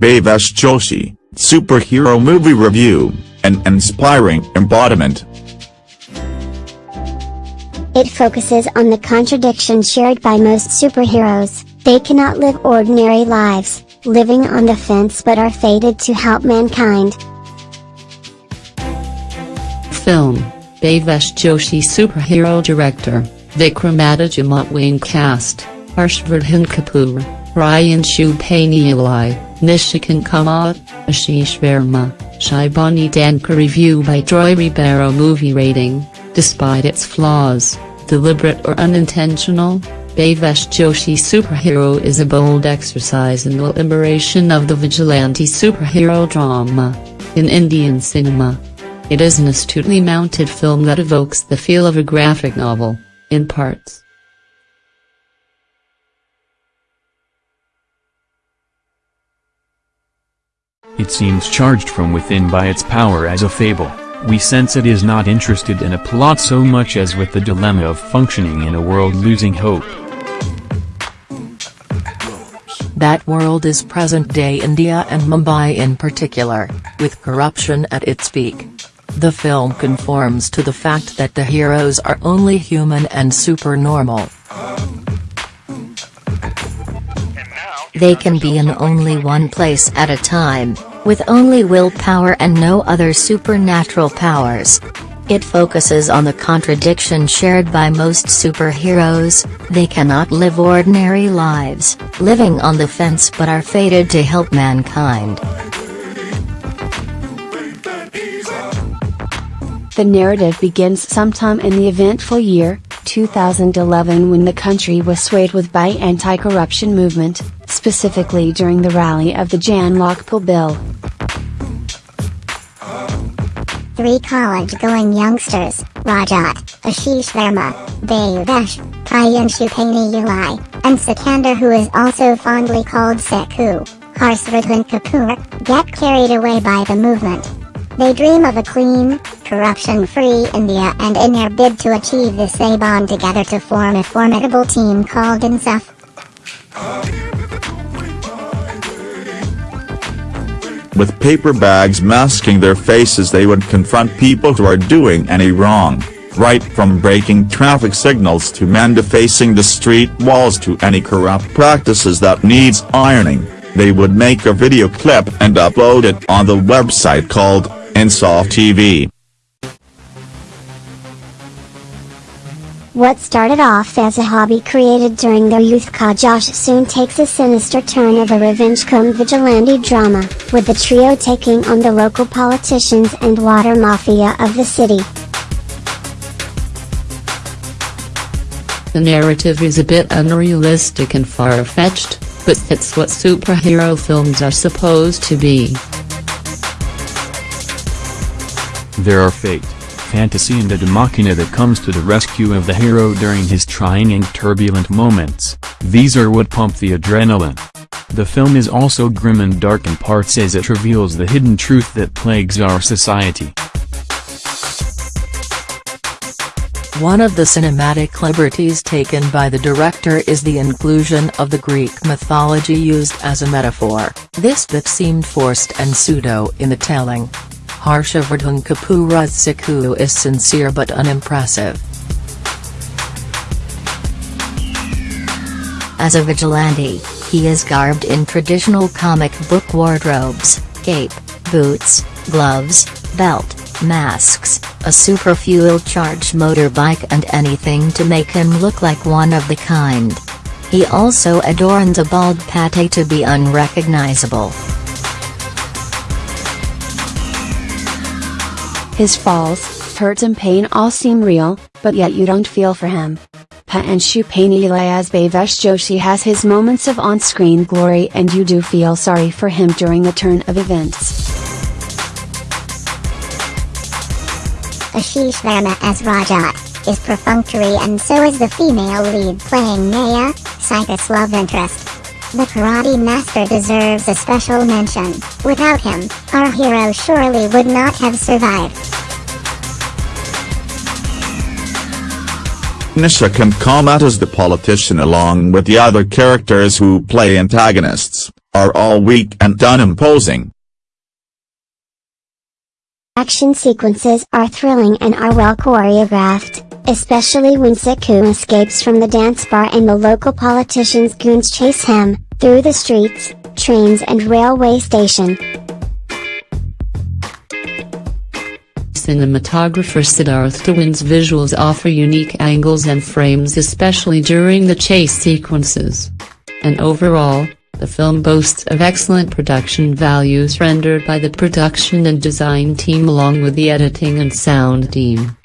Bhavesh Joshi, Superhero Movie Review, an inspiring embodiment. It focuses on the contradiction shared by most superheroes, they cannot live ordinary lives, living on the fence but are fated to help mankind. Film, Bhavesh Joshi Superhero Director, Vikramaditya Wing Cast, Harshvardhan Kapoor, Priyanshu Painyuli, Nishikant Kamat, Ashish Verma, Shibani Danka Review by Troy Ribeiro Movie Rating, despite its flaws, deliberate or unintentional, Bhavesh Joshi Superhero is a bold exercise in the liberation of the vigilante superhero drama in Indian cinema. It is an astutely mounted film that evokes the feel of a graphic novel, in parts. It seems charged from within by its power as a fable. We sense it is not interested in a plot so much as with the dilemma of functioning in a world losing hope. That world is present-day India and Mumbai in particular, with corruption at its peak. The film conforms to the fact that the heroes are only human and supernormal. They can be in only one place at a time, with only willpower and no other supernatural powers. It focuses on the contradiction shared by most superheroes, they cannot live ordinary lives, living on the fence but are fated to help mankind. The narrative begins sometime in the eventful year, 2011 when the country was swayed with by anti-corruption movement, specifically during the rally of the Jan Lokpal bill. Three college-going youngsters, Rajat, Ashish Verma, Bhavesh, Priyanshu Painyuli, and Sikander who is also fondly called Seku, Harshvardhan Kapoor, get carried away by the movement. They dream of a clean, corruption-free India and in their bid to achieve this they bond together to form a formidable team called INSAF. With paper bags masking their faces they would confront people who are doing any wrong, right from breaking traffic signals to men defacing the street walls to any corrupt practices that needs ironing, they would make a video clip and upload it on the website called INSAF TV. What started off as a hobby created during their youth Ka Josh soon takes a sinister turn of a revenge come vigilante drama, with the trio taking on the local politicians and water mafia of the city. The narrative is a bit unrealistic and far-fetched, but it's what superhero films are supposed to be. There are fate, fantasy and a demachina that comes to the rescue of the hero during his trying and turbulent moments, these are what pump the adrenaline. The film is also grim and dark in parts as it reveals the hidden truth that plagues our society. One of the cinematic liberties taken by the director is the inclusion of the Greek mythology used as a metaphor, this bit seemed forced and pseudo in the telling. Harshavardhan Kapoor's Seku is sincere but unimpressive. As a vigilante, he is garbed in traditional comic book wardrobes, cape, boots, gloves, belt, masks, a super fuel-charged motorbike and anything to make him look like one of the kind. He also adorns a bald pate to be unrecognizable. His falls, hurt and pain all seem real, but yet you don't feel for him. Priyanshu Painyuli as Bhavesh Joshi has his moments of on-screen glory and you do feel sorry for him during the turn of events. Ashish Verma as Rajat, is perfunctory and so is the female lead playing Naya, Saikas' love interest. The karate master deserves a special mention, without him, our hero surely would not have survived. Nishikant Kamat as the politician along with the other characters who play antagonists, are all weak and unimposing. Action sequences are thrilling and are well choreographed, especially when Siku escapes from the dance bar and the local politician's goons chase him, through the streets, trains and railway station. Cinematographer Siddharth Diwan's visuals offer unique angles and frames especially during the chase sequences. And overall, the film boasts of excellent production values rendered by the production and design team along with the editing and sound team.